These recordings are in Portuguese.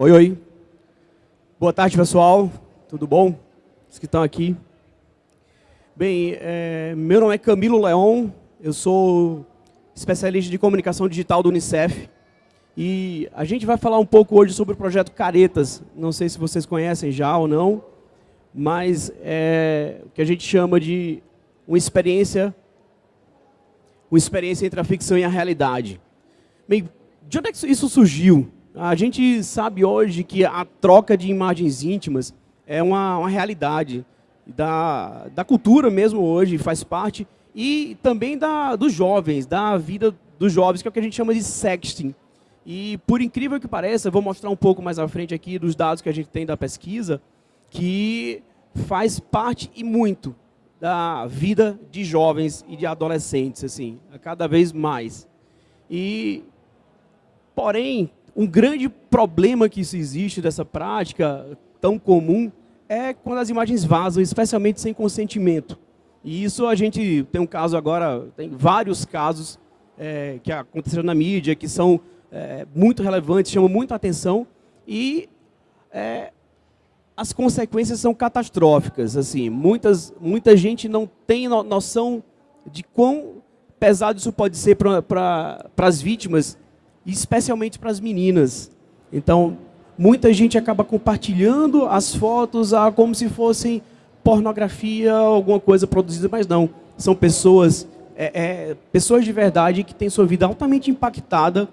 Oi, oi. Boa tarde, pessoal. Tudo bom? Os que estão aqui. Bem, é, meu nome é Camilo Leon, eu sou especialista de comunicação digital do Unicef. E a gente vai falar um pouco hoje sobre o projeto Caretas. Não sei se vocês conhecem já ou não, mas é o que a gente chama de uma experiência, uma experiência entre a ficção e a realidade. Bem, de onde é que isso surgiu? A gente sabe hoje que a troca de imagens íntimas é uma, uma realidade da, da cultura mesmo hoje, faz parte, e também da, dos jovens, da vida dos jovens, que é o que a gente chama de sexting. E, por incrível que pareça, vou mostrar um pouco mais à frente aqui dos dados que a gente tem da pesquisa, que faz parte e muito da vida de jovens e de adolescentes, assim, cada vez mais. E, porém, um grande problema que existe dessa prática tão comum é quando as imagens vazam, especialmente sem consentimento. E isso a gente tem um caso agora, tem vários casos é, que aconteceram na mídia, que são é, muito relevantes, chamam muito atenção, e é, as consequências são catastróficas. Assim, muitas, muita gente não tem noção de quão pesado isso pode ser para pra, as vítimas, especialmente para as meninas. Então, muita gente acaba compartilhando as fotos ah, como se fossem pornografia, alguma coisa produzida, mas não. São pessoas, é, é, pessoas de verdade que têm sua vida altamente impactada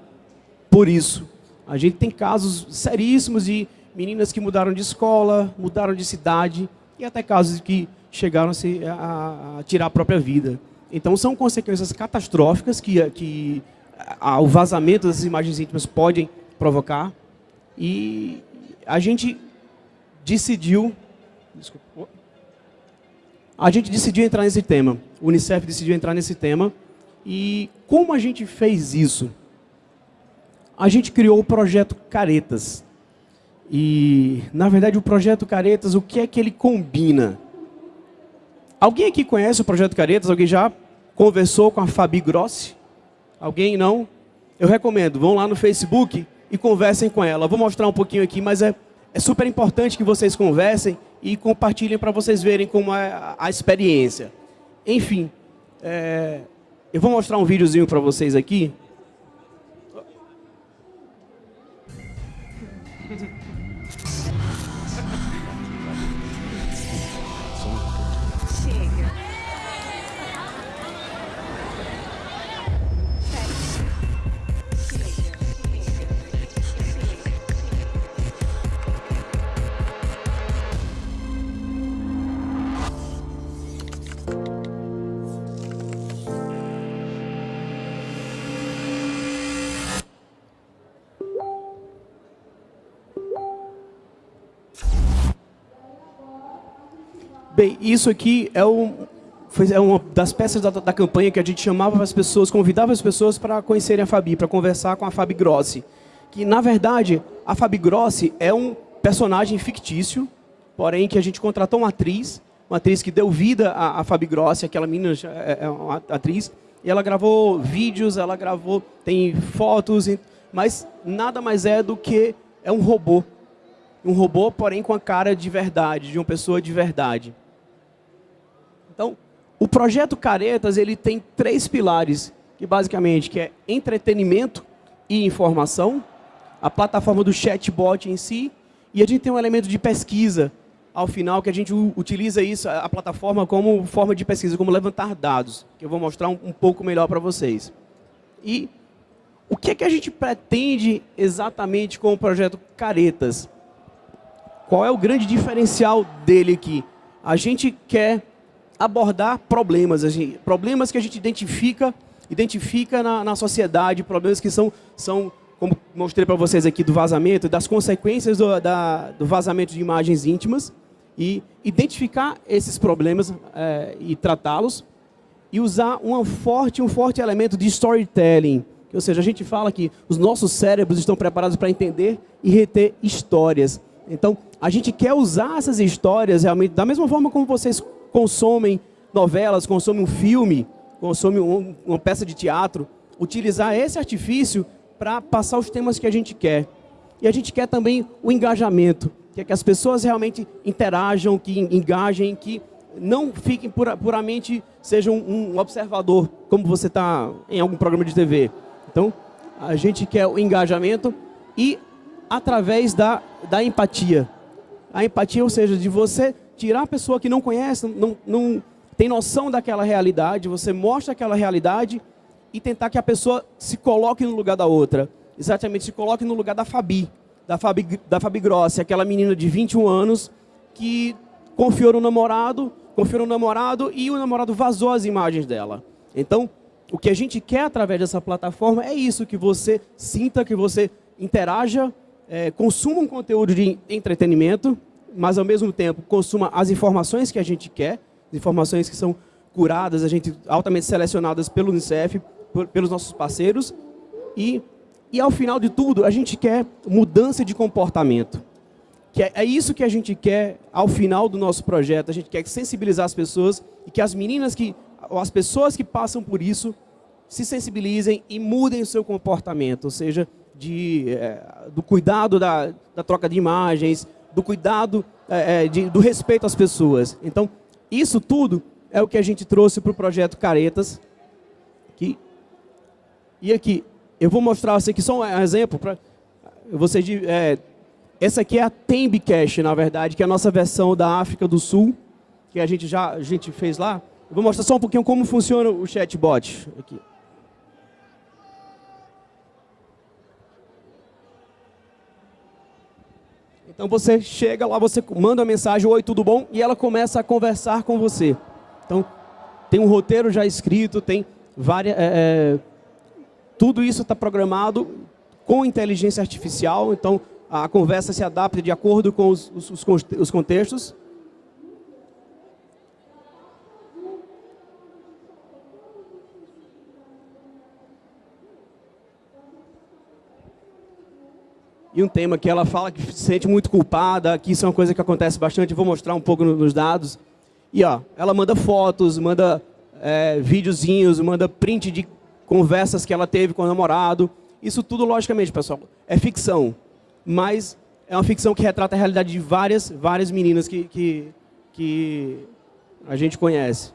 por isso. A gente tem casos seríssimos de meninas que mudaram de escola, mudaram de cidade, e até casos que chegaram a, tirar a própria vida. Então, são consequências catastróficas que, que a, o vazamento das imagens íntimas podem provocar. E a gente decidiu... Desculpa, a gente decidiu entrar nesse tema. O Unicef decidiu entrar nesse tema. E como a gente fez isso? A gente criou o projeto Caretas. E, na verdade, o projeto Caretas, o que é que ele combina? Alguém aqui conhece o projeto Caretas? Alguém já conversou com a Fabi Grossi? Alguém não? Eu recomendo, vão lá no Facebook e conversem com ela. vou mostrar um pouquinho aqui, mas é, é super importante que vocês conversem e compartilhem para vocês verem como é a, a experiência. Enfim, é, eu vou mostrar um videozinho para vocês aqui. Bem, isso aqui é, um, foi, é uma das peças da, da, campanha que a gente chamava as pessoas, convidava as pessoas para conhecerem a Fabi, para conversar com a Fabi Grossi. Que, na verdade, a Fabi Grossi é um personagem fictício, porém que a gente contratou uma atriz, uma atriz que deu vida à, à Fabi Grossi, aquela menina é, é uma atriz, e ela gravou vídeos, ela gravou, tem fotos, mas nada mais é do que é um robô. Um robô, porém, com a cara de verdade, de uma pessoa de verdade. Então, o projeto Caretas ele tem três pilares, que basicamente que é entretenimento e informação, a plataforma do chatbot em si, e a gente tem um elemento de pesquisa ao final, que a gente utiliza isso, a plataforma como forma de pesquisa, como levantar dados, que eu vou mostrar um, um pouco melhor para vocês. E o que, é que a gente pretende exatamente com o projeto Caretas? Qual é o grande diferencial dele aqui? A gente quer abordar problemas, gente, problemas que a gente identifica, identifica na, na sociedade, problemas que são, são como mostrei para vocês aqui do vazamento, das consequências do, da, do vazamento de imagens íntimas, e identificar esses problemas é, e tratá-los, e usar uma forte, um forte elemento de storytelling, ou seja, a gente fala que os nossos cérebros estão preparados para entender e reter histórias. Então, a gente quer usar essas histórias realmente da mesma forma como vocês consomem novelas, consomem um filme, consomem um, uma peça de teatro, utilizar esse artifício para passar os temas que a gente quer. E a gente quer também o engajamento, que é que as pessoas realmente interajam, que engajem, que não fiquem pura, puramente, sejam um observador, como você está em algum programa de TV. Então, a gente quer o engajamento e através da, da empatia. A empatia, ou seja, de você tirar a pessoa que não conhece, não, não tem noção daquela realidade, você mostra aquela realidade e tentar que a pessoa se coloque no lugar da outra. Exatamente, se coloque no lugar da Fabi, da Fabi, da Fabi Grossi, aquela menina de 21 anos que confiou no namorado, confiou no namorado e o namorado vazou as imagens dela. Então, o que a gente quer através dessa plataforma é isso, que você sinta, que você interaja, é, consuma um conteúdo de entretenimento, mas ao mesmo tempo consuma as informações que a gente quer, informações que são curadas, a gente altamente selecionadas pelo Unicef, por, pelos nossos parceiros, e, e ao final de tudo, a gente quer mudança de comportamento. Que é, é isso que a gente quer ao final do nosso projeto, a gente quer sensibilizar as pessoas e que as meninas que, ou as pessoas que passam por isso, se sensibilizem e mudem o seu comportamento, ou seja, de, é, do cuidado da, da troca de imagens, do cuidado, é, de, do respeito às pessoas. Então, isso tudo é o que a gente trouxe para o projeto Caretas. Que, e aqui, eu vou mostrar você aqui só um exemplo. Pra, você, é, essa aqui é a Tembicash, na verdade, que é a nossa versão da África do Sul, que a gente já a gente fez lá. Eu vou mostrar só um pouquinho como funciona o chatbot. Aqui. Então você chega lá, você manda a mensagem, oi, tudo bom? E ela começa a conversar com você. Então, tem um roteiro já escrito, tem várias... É, é, tudo isso está programado com inteligência artificial, então a conversa se adapta de acordo com os, os, os contextos. E um tema que ela fala que se sente muito culpada, que isso é uma coisa que acontece bastante, vou mostrar um pouco nos dados. E ó, ela manda fotos, manda é, videozinhos, manda print de conversas que ela teve com o namorado. Isso tudo, logicamente, pessoal, é ficção. Mas é uma ficção que retrata a realidade de várias, várias meninas que, que, que a gente conhece.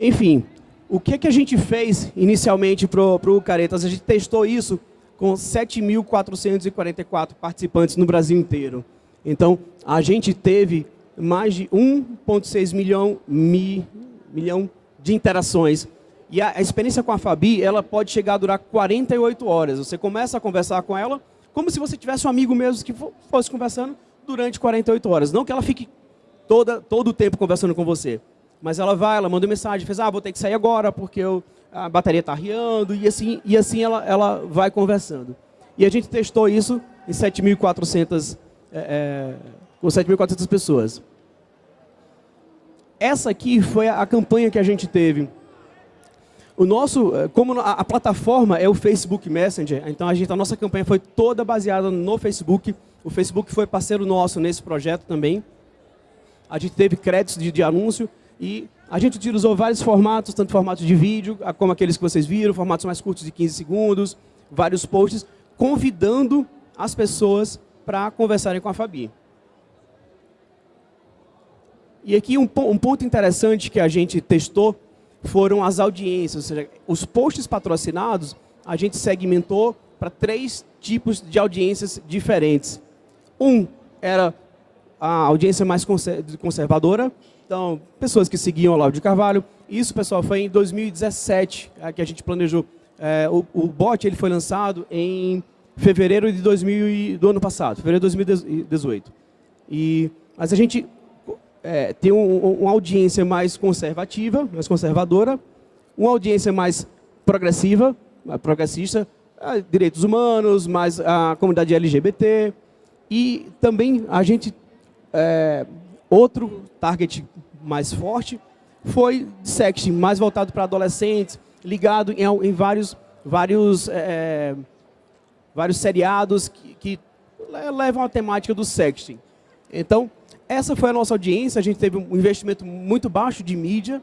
Enfim, o que, que a gente fez inicialmente para o Caretas? A gente testou isso com 7.444 participantes no Brasil inteiro. Então, a gente teve mais de 1,6 milhão, mi, milhão de interações. E a, a, experiência com a Fabi, ela pode chegar a durar 48 horas. Você começa a conversar com ela como se você tivesse um amigo mesmo que fosse conversando durante 48 horas. Não que ela fique toda, todo o tempo conversando com você. Mas ela vai, ela manda mensagem, fez, ah, vou ter que sair agora porque eu, a bateria está riando, e assim, e assim ela, ela vai conversando. E a gente testou isso em 7.400 é, é, com 7.400 pessoas. Essa aqui foi a, a campanha que a gente teve. O nosso, é, como a, a, plataforma é o Facebook Messenger, então a, gente, a nossa campanha foi toda baseada no Facebook. O Facebook foi parceiro nosso nesse projeto também. A gente teve créditos de, de anúncio. E a gente utilizou vários formatos, tanto formatos de vídeo, como aqueles que vocês viram, formatos mais curtos de 15 segundos, vários posts, convidando as pessoas para conversarem com a Fabi. E aqui um, um, ponto interessante que a gente testou foram as audiências, ou seja, os posts patrocinados, a gente segmentou para três tipos de audiências diferentes. Um era a audiência mais conservadora, então, pessoas que seguiam Olavo de Carvalho. Isso, pessoal, foi em 2017 é, que a gente planejou. É, o, o bot ele foi lançado em fevereiro de 2000, do ano passado, fevereiro de 2018. E, mas a gente é, tem um, uma audiência mais conservativa, mais conservadora, uma audiência mais progressiva, progressista, direitos humanos, mais a comunidade LGBT, e também a gente é, Outro target mais forte foi sexting, mais voltado para adolescentes, ligado em, em vários, vários, é, vários seriados que, que levam a temática do sexting. Então, essa foi a nossa audiência, a gente teve um investimento muito baixo de mídia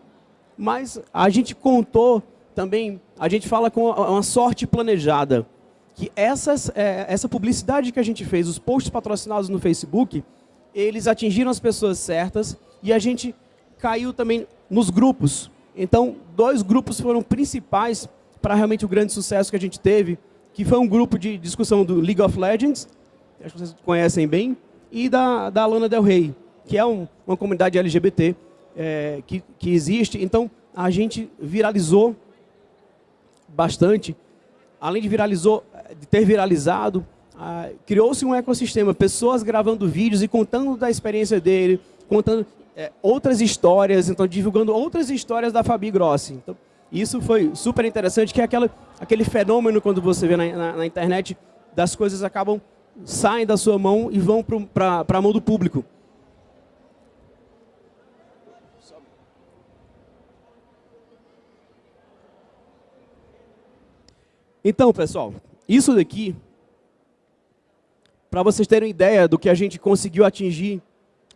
mas a gente contou também, a gente fala com uma sorte planejada, que essas, é, essa publicidade que a gente fez, os posts patrocinados no Facebook, eles atingiram as pessoas certas e a gente caiu também nos grupos. Então, dois grupos foram principais para realmente o grande sucesso que a gente teve, que foi um grupo de discussão do League of Legends, acho que vocês conhecem bem, e da, da Lana Del Rey, que é um, uma comunidade LGBT é, que, que existe. Então, a gente viralizou bastante. Além de, viralizou, de ter viralizado, ah, criou-se um ecossistema, pessoas gravando vídeos e contando da experiência dele, contando é, outras histórias, então divulgando outras histórias da Fabi Grossi. Então, isso foi super interessante, que é aquela, aquele fenômeno quando você vê na, na, na internet, das coisas acabam, saem da sua mão e vão para a mão do público. Então, pessoal, isso daqui, para vocês terem ideia do que a gente conseguiu atingir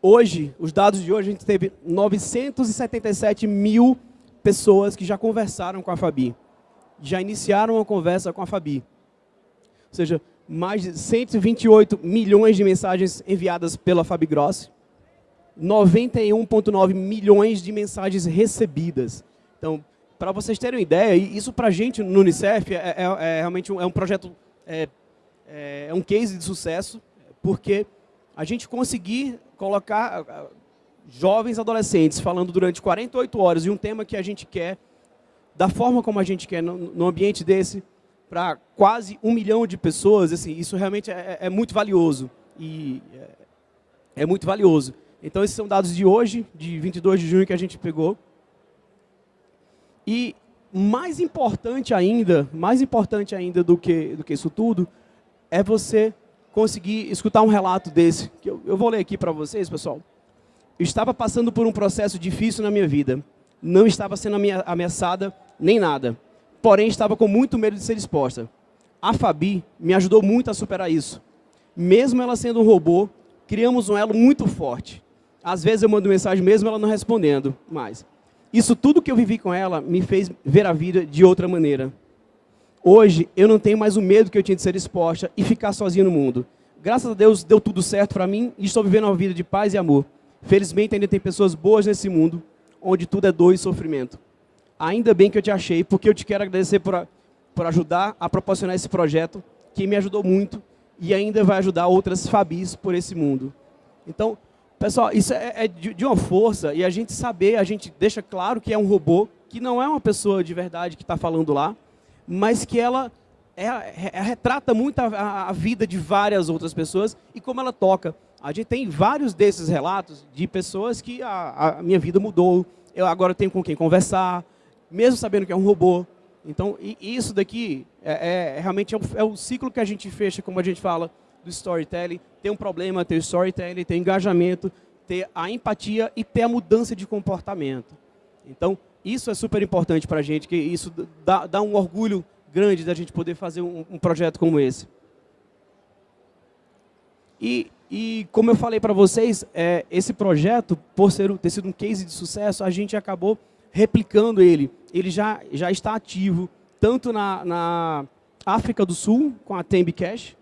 hoje, os dados de hoje, a gente teve 977 mil pessoas que já conversaram com a Fabi, já iniciaram uma conversa com a Fabi. Ou seja, mais de 128 milhões de mensagens enviadas pela Fabi Grossi, 91,9 milhões de mensagens recebidas. Então, para vocês terem uma ideia, isso para a gente no Unicef é, é, é realmente um, é um projeto, é, é, é, um case de sucesso, porque a gente conseguir colocar jovens adolescentes falando durante 48 horas de um tema que a gente quer, da forma como a gente quer, no ambiente desse, para quase um milhão de pessoas, assim, isso realmente é, é muito valioso. E é, é muito valioso. Então, esses são dados de hoje, de 22 de junho, que a gente pegou. E mais importante ainda, mais importante ainda do que, do que isso tudo, é você conseguir escutar um relato desse. Que eu, eu vou ler aqui para vocês, pessoal. Eu estava passando por um processo difícil na minha vida. Não estava sendo ameaçada nem nada. Porém, estava com muito medo de ser exposta. A Fabi me ajudou muito a superar isso. Mesmo ela sendo um robô, criamos um elo muito forte. Às vezes eu mando mensagem mesmo ela não respondendo mais. Isso tudo que eu vivi com ela me fez ver a vida de outra maneira. Hoje, eu não tenho mais o medo que eu tinha de ser exposta e ficar sozinha no mundo. Graças a Deus, deu tudo certo para mim e estou vivendo uma vida de paz e amor. Felizmente, ainda tem pessoas boas nesse mundo, onde tudo é dor e sofrimento. Ainda bem que eu te achei, porque eu te quero agradecer por, por ajudar a proporcionar esse projeto, que me ajudou muito e ainda vai ajudar outras Fabis por esse mundo. Então, Pessoal, isso é, é de, de, uma força e a gente saber, a gente deixa claro que é um robô, que não é uma pessoa de verdade que está falando lá, mas que ela é, é, retrata muito a, a, vida de várias outras pessoas e como ela toca. A gente tem vários desses relatos de pessoas que a, a minha vida mudou, eu agora tenho com quem conversar, mesmo sabendo que é um robô. Então, isso daqui é, é realmente é o, é o ciclo que a gente fecha, como a gente fala, do storytelling, ter um problema, ter o storytelling, ter engajamento, ter a empatia e ter a mudança de comportamento. Então, isso é super importante para a gente, que isso dá, dá, um orgulho grande da gente poder fazer um, um projeto como esse. E, e como eu falei para vocês, é, esse projeto, por ser, ter sido um case de sucesso, a gente acabou replicando ele. Ele já, já está ativo, tanto na, na África do Sul, com a Tembi Cash,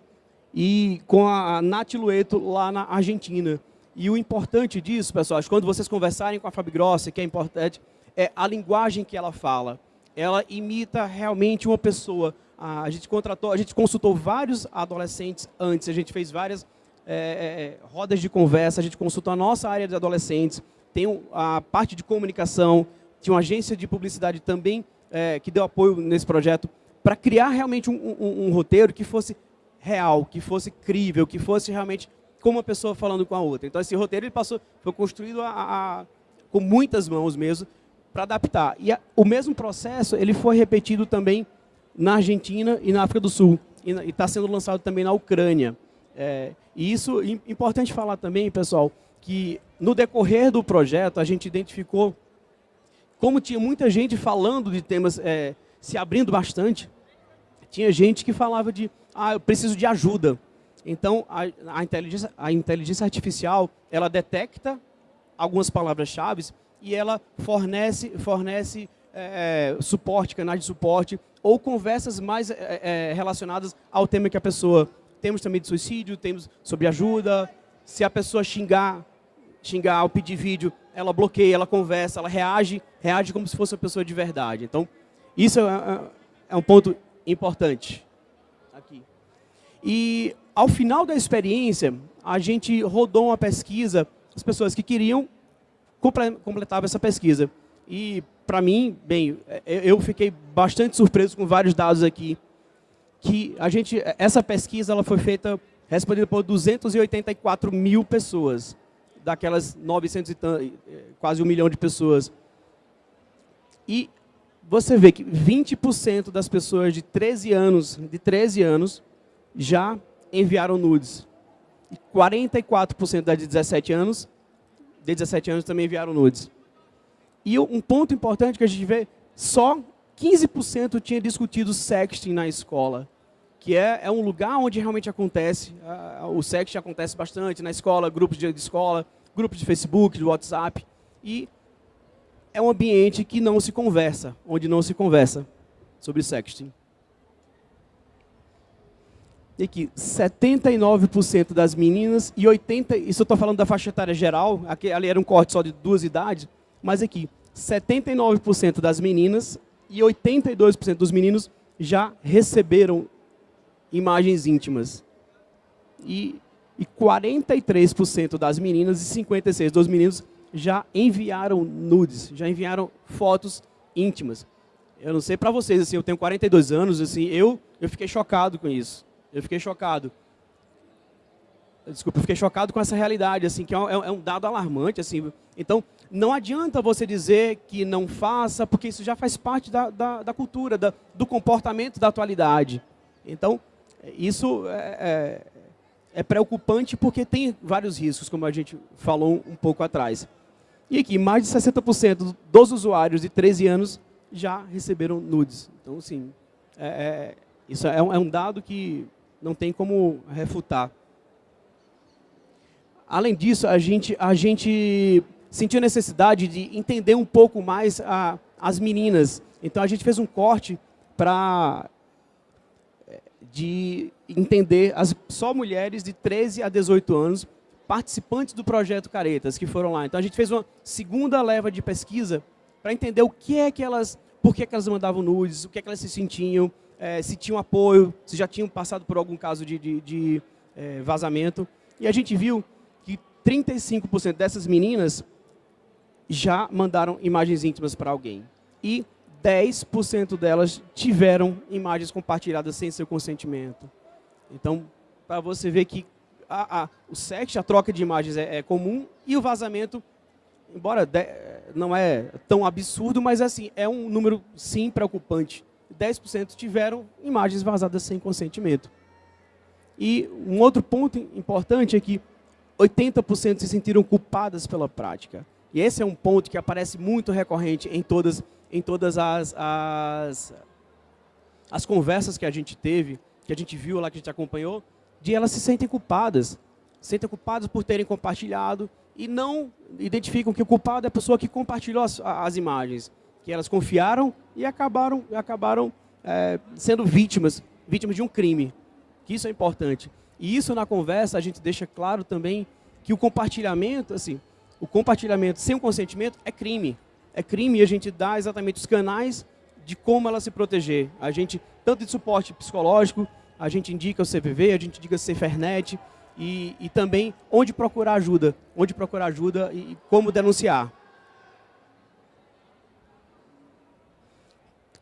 e com a Nath Lueto lá na Argentina. E o importante disso, pessoal, quando vocês conversarem com a Fabi Grossi, que é importante, é a linguagem que ela fala. Ela imita realmente uma pessoa. A gente contratou, a gente consultou vários adolescentes antes, a gente fez várias é, é, rodas de conversa, a gente consultou a nossa área de adolescentes, tem a parte de comunicação, tinha uma agência de publicidade também é, que deu apoio nesse projeto, para criar realmente um, um, um roteiro que fosse real, que fosse crível, que fosse realmente como uma pessoa falando com a outra. Então, esse roteiro ele passou, foi construído a, a, com muitas mãos mesmo, para adaptar. E a, o mesmo processo ele foi repetido também na Argentina e na África do Sul. E está sendo lançado também na Ucrânia. É, e isso é importante falar também, pessoal, que no decorrer do projeto a gente identificou como tinha muita gente falando de temas, é, se abrindo bastante, tinha gente que falava de ah, eu preciso de ajuda. Então, a, a, inteligência, a inteligência artificial, ela detecta algumas palavras-chave e ela fornece, fornece é, suporte, canais de suporte, ou conversas mais é, é, relacionadas ao tema que a pessoa... Temos também de suicídio, temos sobre ajuda, se a pessoa xingar, xingar ou pedir vídeo, ela bloqueia, ela conversa, ela reage, reage como se fosse uma pessoa de verdade. Então, isso é, é, é um ponto importante. Aqui. E, ao final da experiência, a gente rodou uma pesquisa, as pessoas que queriam completavam essa pesquisa. E, para mim, bem, eu fiquei bastante surpreso com vários dados aqui, que a gente, essa pesquisa ela foi feita, respondida por 284 mil pessoas, daquelas 900 e quase um milhão de pessoas. E você vê que 20% das pessoas de 13 anos, de 13 anos já enviaram nudes. E 44% das de 17 anos, de 17 anos também enviaram nudes. E um ponto importante que a gente vê, só 15% tinha discutido sexting na escola, que é, é um lugar onde realmente acontece, o sexting acontece bastante na escola, grupos de, de escola, grupos de Facebook, de WhatsApp, e é um ambiente que não se conversa, onde não se conversa sobre sexting. E aqui, 79% das meninas e 80%, isso eu estou falando da faixa etária geral, aqui, ali era um corte só de duas idades, mas aqui, 79% das meninas e 82% dos meninos já receberam imagens íntimas. E, e 43% das meninas e 56% dos meninos já enviaram nudes, já enviaram fotos íntimas. Eu não sei para vocês, assim, eu tenho 42 anos, assim, eu, eu fiquei chocado com isso. Eu fiquei chocado. Desculpa, eu fiquei chocado com essa realidade, assim, que é um, é um dado alarmante, assim. Então, não adianta você dizer que não faça, porque isso já faz parte da, da, da cultura, da, do comportamento da atualidade. Então, isso é, é, é, preocupante porque tem vários riscos, como a gente falou um pouco atrás. E aqui, mais de 60% dos usuários de 13 anos já receberam nudes. Então, sim, é, é, isso é um, é um dado que não tem como refutar. Além disso, a gente, a gente sentiu necessidade de entender um pouco mais a, as meninas. Então a gente fez um corte para eh, de entender as, só mulheres de 13 a 18 anos participantes do projeto Caretas que foram lá. Então a gente fez uma segunda leva de pesquisa para entender o que é que elas, por que, é que elas mandavam nudes, o que é que elas se sentiam, é, se tinham apoio, se já tinham passado por algum caso de, de, de é, vazamento. E a gente viu que 35% dessas meninas já mandaram imagens íntimas para alguém. E 10% delas tiveram imagens compartilhadas sem seu consentimento. Então, para você ver que a, a, o sexo, a troca de imagens é, é comum e o vazamento, embora de, não é tão absurdo, mas assim, é um número sim preocupante. 10% tiveram imagens vazadas sem consentimento. E um outro ponto importante é que 80% se sentiram culpadas pela prática. E esse é um ponto que aparece muito recorrente em todas, em todas as, as, as conversas que a gente teve, que a gente viu lá, que a gente acompanhou, de elas se sentem culpadas. Se sentem culpadas por terem compartilhado e não identificam que o culpado é a pessoa que compartilhou as, as imagens. Que elas confiaram e acabaram, acabaram é, sendo vítimas, vítimas de um crime. Que isso é importante. E isso na conversa a gente deixa claro também que o compartilhamento, assim, o compartilhamento sem o consentimento é crime. É crime e a gente dá exatamente os canais de como ela se proteger. A gente, tanto de suporte psicológico, a gente indica o CVV, a gente indica o Cefernet e, e também onde procurar ajuda, onde procurar ajuda e como denunciar.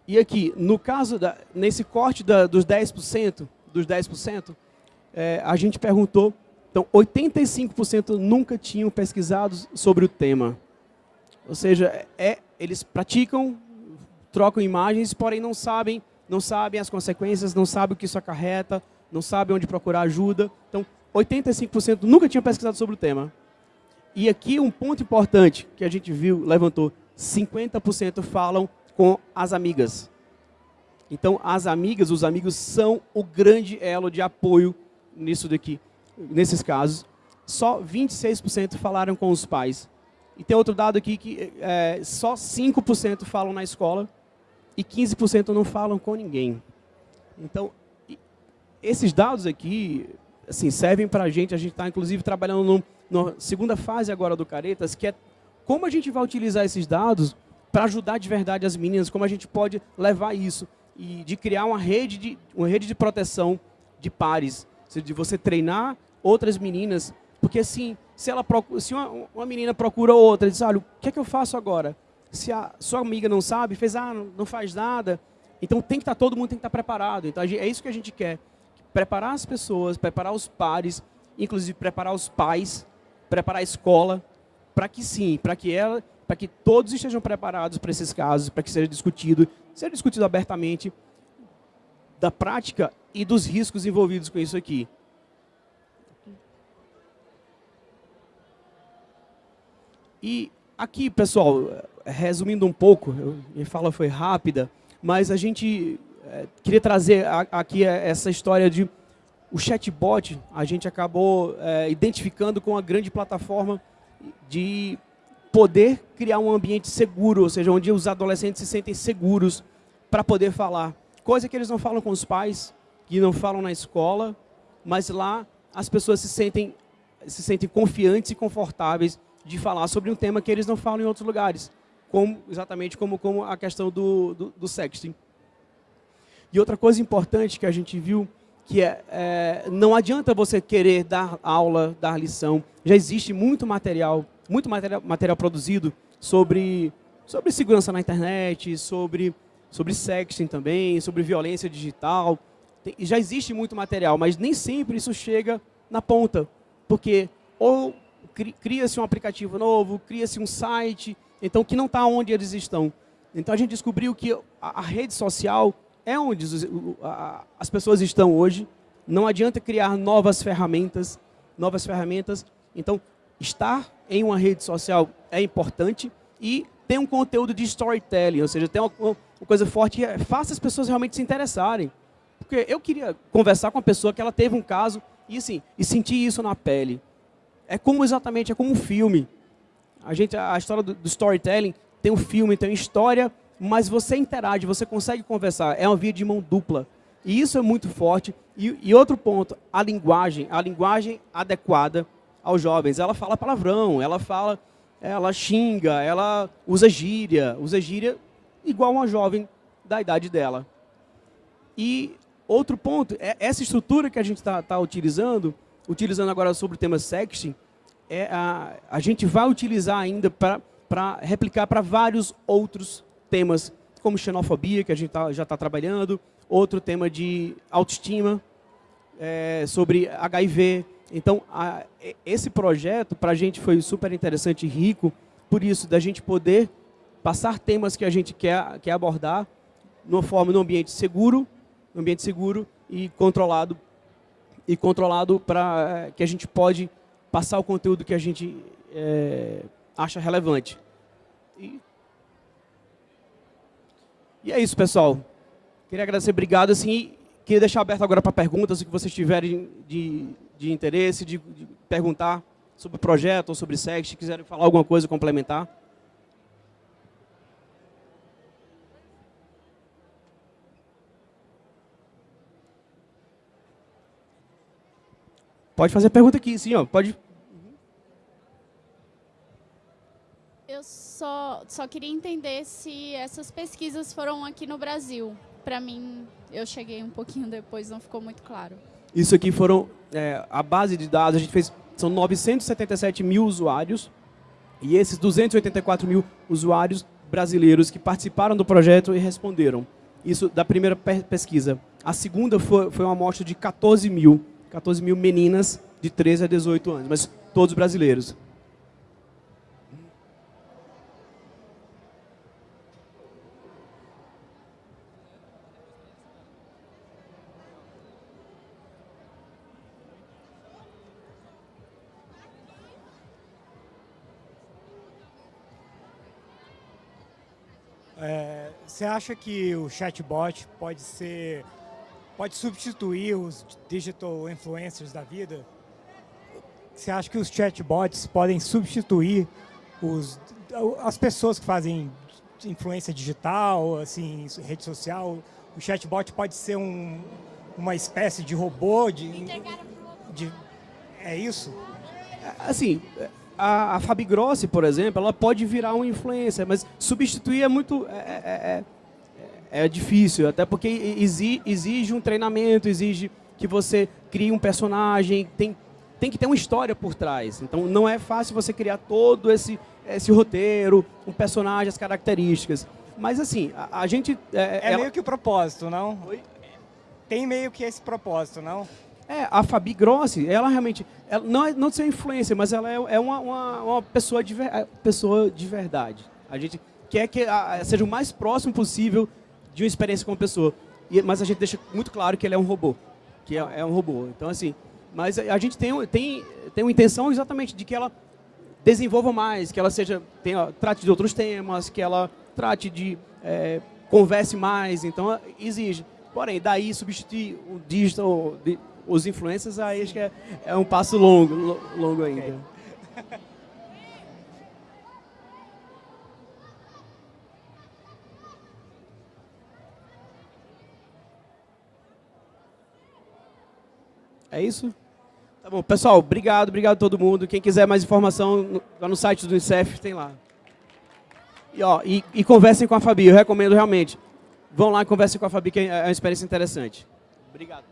E aqui, no caso, da, nesse corte da, dos 10%, dos 10%, é, a gente perguntou então, 85% nunca tinham pesquisado sobre o tema. Ou seja, é, eles praticam, trocam imagens, porém não sabem, não sabem as consequências, não sabem o que isso acarreta, não sabem onde procurar ajuda. Então, 85% nunca tinham pesquisado sobre o tema. E aqui um ponto importante que a gente viu, levantou, 50% falam com as amigas. Então, as amigas, os amigos são o grande elo de apoio nisso daqui nesses casos, só 26% falaram com os pais. E tem outro dado aqui que é, só 5% falam na escola e 15% não falam com ninguém. Então, esses dados aqui assim, servem para a gente, a gente está inclusive trabalhando na segunda fase agora do Caretas, que é como a gente vai utilizar esses dados para ajudar de verdade as meninas, como a gente pode levar isso e de criar uma rede de, uma rede de proteção de pares, de você treinar outras meninas, porque assim, se, ela procura, se uma, uma menina procura outra, diz, olha, o que é que eu faço agora? Se a sua amiga não sabe, fez, ah, não, faz nada, então tem que estar, tá, todo mundo tem que estar tá preparado. Então é isso que a gente quer, preparar as pessoas, preparar os pares, inclusive preparar os pais, preparar a escola, para que sim, para que ela, para que todos estejam preparados para esses casos, para que seja discutido, seja discutido abertamente da prática e dos riscos envolvidos com isso aqui. E aqui, pessoal, resumindo um pouco, minha fala foi rápida, mas a gente é, queria trazer aqui essa história de o chatbot, a gente acabou é, identificando com a grande plataforma de poder criar um ambiente seguro, ou seja, onde os adolescentes se sentem seguros para poder falar. Coisa que eles não falam com os pais, que não falam na escola, mas lá as pessoas se sentem, se sentem confiantes e confortáveis de falar sobre um tema que eles não falam em outros lugares, como, exatamente como, como a questão do, do, do sexting. E outra coisa importante que a gente viu, que é, é, não adianta você querer dar aula, dar lição, já existe muito material, muito material, material produzido sobre, sobre segurança na internet, sobre, sobre sexting também, sobre violência digital, Tem, já existe muito material, mas nem sempre isso chega na ponta, porque ou cria-se um aplicativo novo, cria-se um site, então que não está onde eles estão. Então a gente descobriu que a, a rede social é onde os, a, as pessoas estão hoje. Não adianta criar novas ferramentas, novas ferramentas. Então estar em uma rede social é importante e tem um conteúdo de storytelling, ou seja, tem uma, uma coisa forte é, faça as pessoas realmente se interessarem. Porque eu queria conversar com uma pessoa que ela teve um caso e assim, e sentir isso na pele. É como exatamente, é como um filme. A, gente, a história do, do storytelling tem um filme, tem uma história, mas você interage, você consegue conversar. É uma via de mão dupla. E isso é muito forte. E, e outro ponto, a linguagem. A linguagem adequada aos jovens. Ela fala palavrão, ela fala, ela xinga, ela usa gíria. Usa gíria igual uma jovem da idade dela. E outro ponto, é essa estrutura que a gente está tá utilizando, utilizando agora sobre o tema sexting, é a, a gente vai utilizar ainda para replicar para vários outros temas, como xenofobia, que a gente tá, já está trabalhando, outro tema de autoestima, é, sobre HIV. Então, a, esse projeto, para a gente, foi super interessante e rico, por isso, da gente poder passar temas que a gente quer, quer abordar, numa forma, num ambiente seguro, num ambiente seguro e controlado e controlado para é, que a gente pode passar o conteúdo que a gente é, acha relevante. E, e, é isso, pessoal. Queria agradecer, obrigado. Assim, queria deixar aberto agora para perguntas, o que vocês tiverem de, de interesse, de, de, perguntar sobre o projeto ou sobre SEX, se quiserem falar alguma coisa complementar. Pode fazer pergunta aqui, sim, ó. Pode. Eu só, só queria entender se essas pesquisas foram aqui no Brasil. Para mim, eu cheguei um pouquinho depois, não ficou muito claro. Isso aqui foram é, a base de dados. A gente fez são 977 mil usuários e esses 284 mil usuários brasileiros que participaram do projeto e responderam. Isso da primeira pesquisa. A segunda foi, foi uma amostra de 14 mil 14 mil meninas de 13 a 18 anos, mas todos brasileiros. É, você acha que o chatbot pode ser pode substituir os digital influencers da vida? Você acha que os chatbots podem substituir os, as pessoas que fazem influência digital, assim, rede social, o chatbot pode ser um, uma espécie de robô de, de é isso? Assim, a, a Fabi Grossi, por exemplo, ela pode virar um influencer, mas substituir é muito é, é, é, difícil, até porque exige, um treinamento, exige que você crie um personagem, tem tem que ter uma história por trás. Então não é fácil você criar todo esse, esse roteiro, um personagem, as características. Mas assim, a, a gente... É, é ela... meio que o propósito, não? Oi? Tem meio que esse propósito, não? É, a Fabi Grossi, ela realmente, ela não é não de ser influência, mas ela é, é uma, uma, uma, pessoa, de, é, pessoa de verdade. A gente quer que a, seja o mais próximo possível de uma experiência com uma pessoa. E, mas a gente deixa muito claro que ele é um robô. Que é, é um robô. Então, assim, mas a gente tem, tem, tem uma intenção exatamente de que ela desenvolva mais, que ela seja tenha, trate de outros temas, que ela trate de é, converse mais. Então exige. Porém, daí substituir o digital, os influencers, aí acho que é, é um passo longo, longo ainda. Okay. É isso? Tá bom, pessoal, obrigado, obrigado a todo mundo. Quem quiser mais informação, lá no site do Unicef tem lá. E, ó, e, e conversem com a Fabi, eu recomendo realmente. Vão lá e conversem com a Fabi, que é uma experiência interessante. Obrigado.